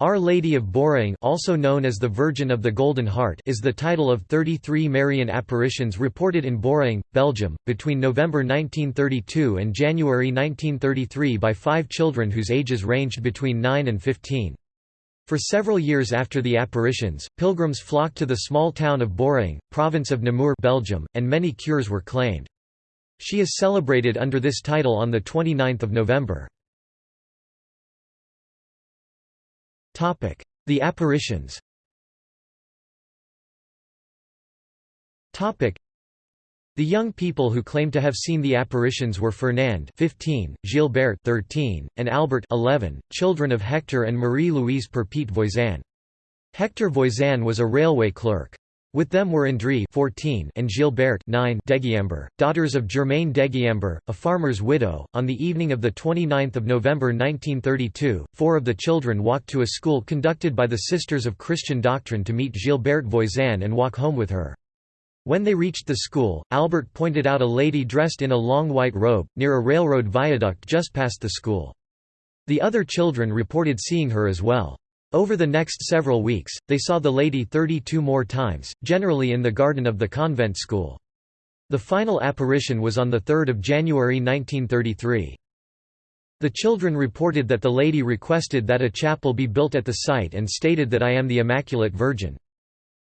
Our Lady of Beauraing also known as the Virgin of the Golden Heart is the title of 33 Marian apparitions reported in Beauraing, Belgium, between November 1932 and January 1933 by five children whose ages ranged between 9 and 15. For several years after the apparitions, pilgrims flocked to the small town of Beauraing, province of Namur Belgium, and many cures were claimed. She is celebrated under this title on 29 November. The apparitions The young people who claimed to have seen the apparitions were Fernand 15, Gilbert 13, and Albert 11, children of Hector and Marie-Louise Perpete Voisin. Hector Voisin was a railway clerk. With them were André 14 and Gilbert 9 Degeimbre, daughters of Germaine Degeimbre, a farmer's widow. On the evening of 29 November 1932, four of the children walked to a school conducted by the Sisters of Christian Doctrine to meet Gilbert Voisin and walk home with her. When they reached the school, Albert pointed out a lady dressed in a long white robe, near a railroad viaduct just past the school. The other children reported seeing her as well. Over the next several weeks, they saw the lady 32 more times, generally in the garden of the convent school. The final apparition was on 3 January 1933. The children reported that the lady requested that a chapel be built at the site and stated that I am the Immaculate Virgin.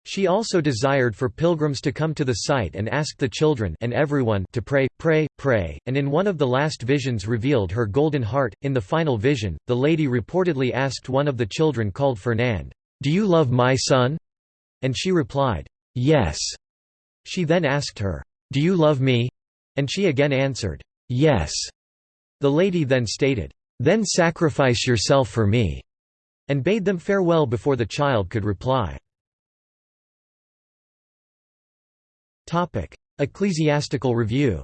She also desired for pilgrims to come to the site and asked the children and everyone to pray, pray, pray, and in one of the last visions revealed her golden heart. In the final vision, the lady reportedly asked one of the children called Fernand, "'Do you love my son?' And she replied, "'Yes'. She then asked her, "'Do you love me?' And she again answered, "'Yes'. The lady then stated, "'Then sacrifice yourself for me' and bade them farewell before the child could reply. Topic: Ecclesiastical review.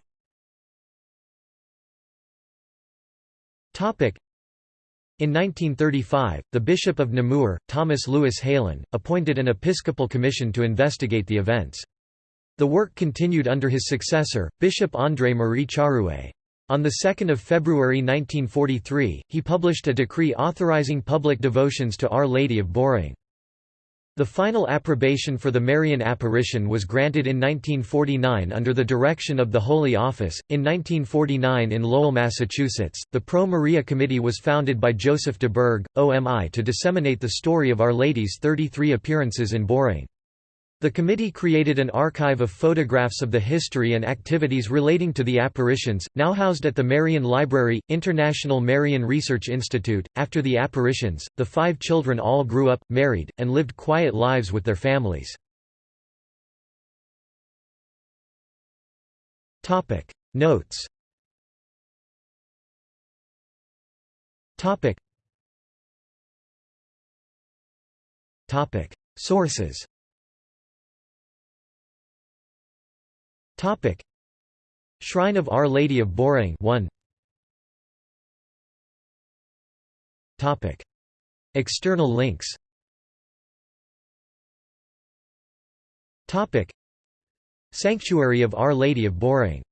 Topic: in 1935, the Bishop of Namur, Thomas Louis Heylen, appointed an episcopal commission to investigate the events. The work continued under his successor, Bishop André Marie Charue. On 2 February 1943, he published a decree authorizing public devotions to Our Lady of Beauraing. The final approbation for the Marian apparition was granted in 1949 under the direction of the Holy Office. In 1949 in Lowell, Massachusetts, the Pro Maria Committee was founded by Joseph de Berg, OMI to disseminate the story of Our Lady's 33 appearances in Beauraing. The committee created an archive of photographs of the history and activities relating to the apparitions, now housed at the Marian Library, International Marian Research Institute. After the apparitions, the five children all grew up, married, and lived quiet lives with their families. Topic Notes. Topic. Topic Sources. Topic. Shrine of Our Lady of Beauraing 1 Topic. External links. Topic. Sanctuary of Our Lady of Beauraing